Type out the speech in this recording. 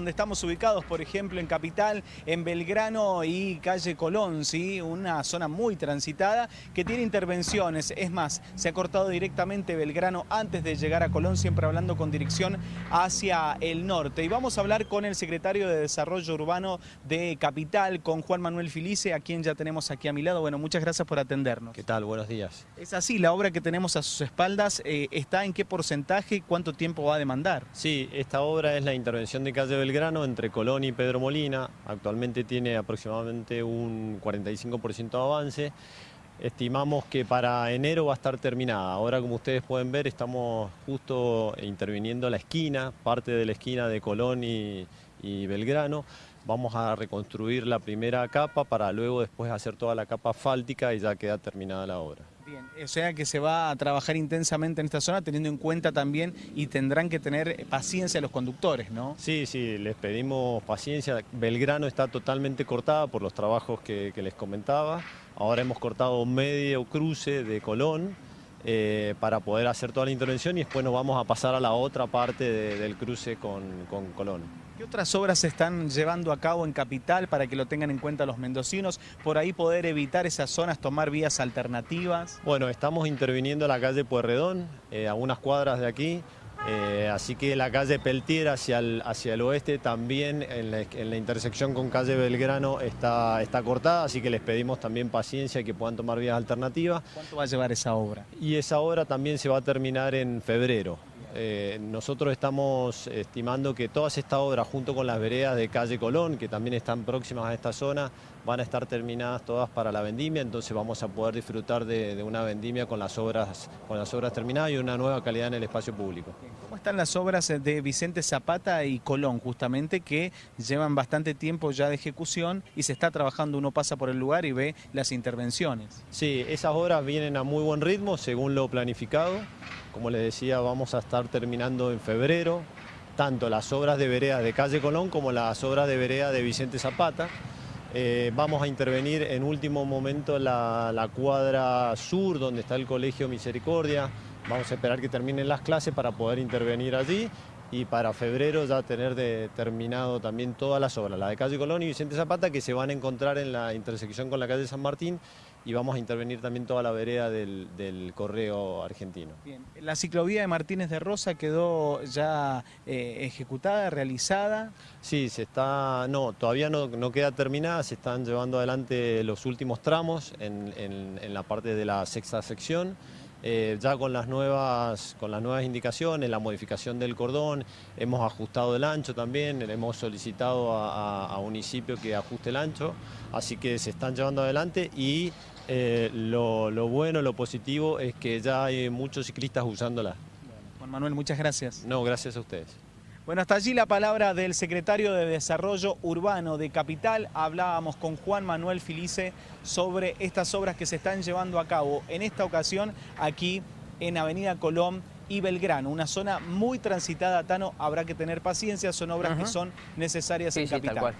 Donde estamos ubicados, por ejemplo, en Capital, en Belgrano y calle Colón, ¿sí? una zona muy transitada que tiene intervenciones. Es más, se ha cortado directamente Belgrano antes de llegar a Colón, siempre hablando con dirección hacia el norte. Y vamos a hablar con el secretario de Desarrollo Urbano de Capital, con Juan Manuel Filice, a quien ya tenemos aquí a mi lado. Bueno, muchas gracias por atendernos. ¿Qué tal? Buenos días. Es así, la obra que tenemos a sus espaldas eh, está en qué porcentaje y cuánto tiempo va a demandar. Sí, esta obra es la intervención de calle Belgrano entre Colón y Pedro Molina. Actualmente tiene aproximadamente un 45% de avance. Estimamos que para enero va a estar terminada. Ahora, como ustedes pueden ver, estamos justo interviniendo la esquina, parte de la esquina de Colón y, Belgrano. Vamos a reconstruir la primera capa para luego después hacer toda la capa asfáltica y ya queda terminada la obra. O sea que se va a trabajar intensamente en esta zona teniendo en cuenta también y tendrán que tener paciencia los conductores, ¿no? Sí, sí, les pedimos paciencia. Belgrano está totalmente cortada por los trabajos que, que les comentaba. Ahora hemos cortado medio cruce de Colón eh, para poder hacer toda la intervención y después nos vamos a pasar a la otra parte de, del cruce con, con Colón. ¿Qué otras obras se están llevando a cabo en Capital para que lo tengan en cuenta los mendocinos? Por ahí poder evitar esas zonas, tomar vías alternativas. Bueno, estamos interviniendo la calle Puerredón, eh, a unas cuadras de aquí, eh, así que la calle Peltier hacia el, hacia el oeste también en la, en la, intersección con calle Belgrano está, está cortada, así que les pedimos también paciencia y que puedan tomar vías alternativas. ¿Cuánto va a llevar esa obra? Y esa obra también se va a terminar en febrero. Eh, nosotros estamos estimando que todas estas obras, junto con las veredas de calle Colón, que también están próximas a esta zona, van a estar terminadas todas para la vendimia, entonces vamos a poder disfrutar de, de una vendimia con las, obras, con las obras terminadas y una nueva calidad en el espacio público. ¿Cómo están las obras de Vicente Zapata y Colón, justamente, que llevan bastante tiempo ya de ejecución y se está trabajando, uno pasa por el lugar y ve las intervenciones? Sí, esas obras vienen a muy buen ritmo, según lo planificado. Como les decía, vamos a estar terminando en febrero, tanto las obras de vereda de Calle Colón como las obras de vereda de Vicente Zapata. Eh, vamos a intervenir en último momento la, la, cuadra sur, donde está el Colegio Misericordia. Vamos a esperar que terminen las clases para poder intervenir allí y para febrero ya tener de, terminado también todas las obras, la de Calle Colón y Vicente Zapata, que se van a encontrar en la intersección con la calle San Martín y vamos a intervenir también toda la vereda del, del correo argentino. Bien. La ciclovía de Martínez de Rosa quedó ya eh, ejecutada, realizada. Sí, se está, no, todavía no, no, queda terminada, se están llevando adelante los últimos tramos en, en, en la parte de la sexta sección. Eh, ya con las, nuevas, con las nuevas indicaciones, la modificación del cordón, hemos ajustado el ancho también, le hemos solicitado a, a, a, municipio que ajuste el ancho, así que se están llevando adelante y eh, lo, lo, bueno, lo positivo es que ya hay muchos ciclistas usándola. Juan Manuel, muchas gracias. No, gracias a ustedes. Bueno, hasta allí la palabra del secretario de Desarrollo Urbano de Capital. Hablábamos con Juan Manuel Filice sobre estas obras que se están llevando a cabo en esta ocasión aquí en Avenida Colón y Belgrano, una zona muy transitada, Tano, habrá que tener paciencia, son obras uh -huh. que son necesarias sí, en sí, Capital.